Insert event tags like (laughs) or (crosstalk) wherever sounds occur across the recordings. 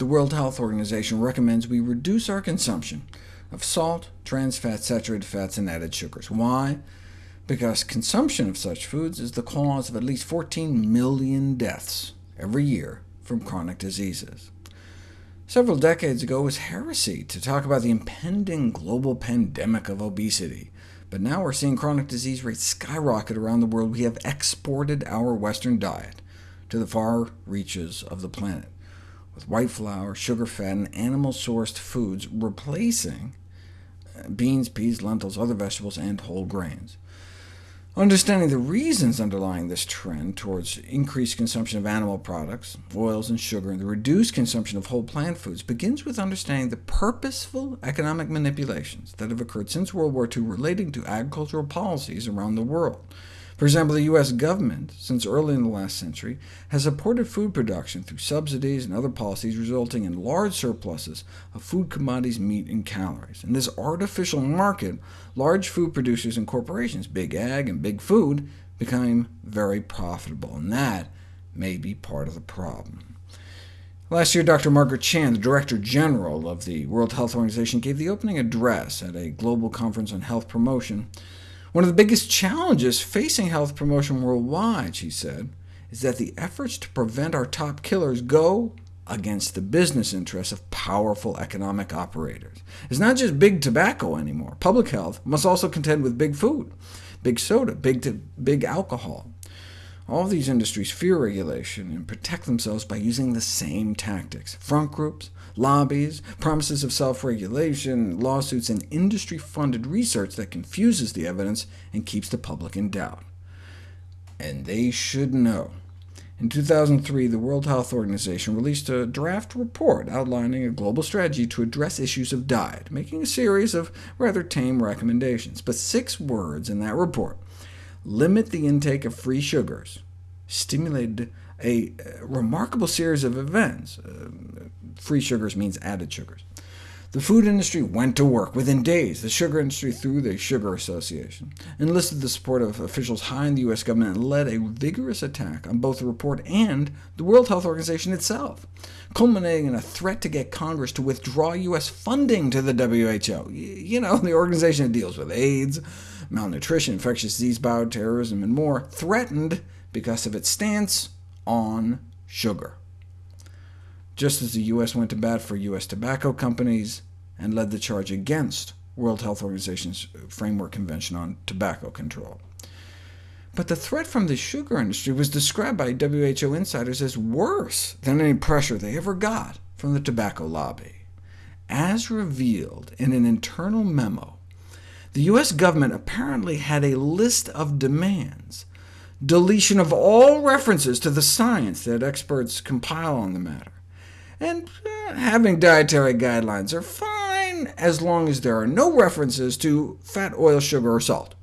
the World Health Organization recommends we reduce our consumption of salt, trans fats, saturated fats, and added sugars. Why? Because consumption of such foods is the cause of at least 14 million deaths every year from chronic diseases. Several decades ago, it was heresy to talk about the impending global pandemic of obesity, but now we're seeing chronic disease rates skyrocket around the world. We have exported our Western diet to the far reaches of the planet, with white flour, sugar, fat, and animal-sourced foods replacing uh, beans, peas, lentils, other vegetables, and whole grains. Understanding the reasons underlying this trend towards increased consumption of animal products, oils and sugar, and the reduced consumption of whole plant foods begins with understanding the purposeful economic manipulations that have occurred since World War II relating to agricultural policies around the world. For example, the U.S. government, since early in the last century, has supported food production through subsidies and other policies resulting in large surpluses of food commodities, meat, and calories. In this artificial market, large food producers and corporations, Big Ag and Big Food, became very profitable, and that may be part of the problem. Last year, Dr. Margaret Chan, the Director General of the World Health Organization, gave the opening address at a global conference on health promotion. One of the biggest challenges facing health promotion worldwide, she said, is that the efforts to prevent our top killers go against the business interests of powerful economic operators. It's not just big tobacco anymore. Public health must also contend with big food, big soda, big, big alcohol. All these industries fear regulation and protect themselves by using the same tactics— front groups, lobbies, promises of self-regulation, lawsuits, and industry-funded research that confuses the evidence and keeps the public in doubt. And they should know. In 2003, the World Health Organization released a draft report outlining a global strategy to address issues of diet, making a series of rather tame recommendations. But six words in that report limit the intake of free sugars, stimulated a remarkable series of events. Uh, free sugars means added sugars. The food industry went to work. Within days, the sugar industry, through the Sugar Association, enlisted the support of officials high in the U.S. government and led a vigorous attack on both the report and the World Health Organization itself, culminating in a threat to get Congress to withdraw U.S. funding to the WHO. You know, (laughs) the organization that deals with AIDS, malnutrition, infectious disease, bioterrorism, and more, threatened because of its stance on sugar just as the U.S. went to bat for U.S. tobacco companies and led the charge against World Health Organization's Framework Convention on Tobacco Control. But the threat from the sugar industry was described by WHO insiders as worse than any pressure they ever got from the tobacco lobby. As revealed in an internal memo, the U.S. government apparently had a list of demands, deletion of all references to the science that experts compile on the matter, and uh, having dietary guidelines are fine as long as there are no references to fat, oil, sugar, or salt.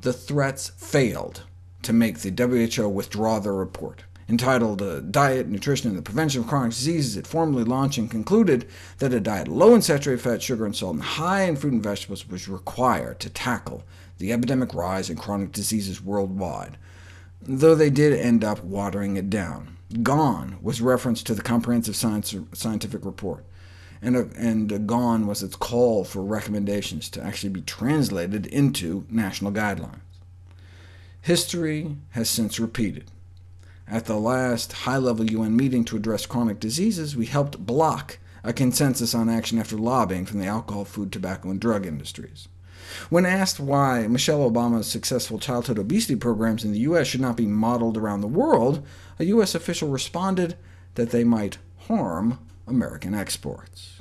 The threats failed to make the WHO withdraw their report. Entitled uh, Diet, Nutrition, and the Prevention of Chronic Diseases, it formally launched and concluded that a diet low in saturated fat, sugar, and salt, and high in fruit and vegetables was required to tackle the epidemic rise in chronic diseases worldwide, though they did end up watering it down. GONE was reference to the Comprehensive Science, Scientific Report, and, uh, and uh, GONE was its call for recommendations to actually be translated into national guidelines. History has since repeated. At the last high-level UN meeting to address chronic diseases, we helped block a consensus on action after lobbying from the alcohol, food, tobacco, and drug industries. When asked why Michelle Obama's successful childhood obesity programs in the U.S. should not be modeled around the world, a U.S. official responded that they might harm American exports.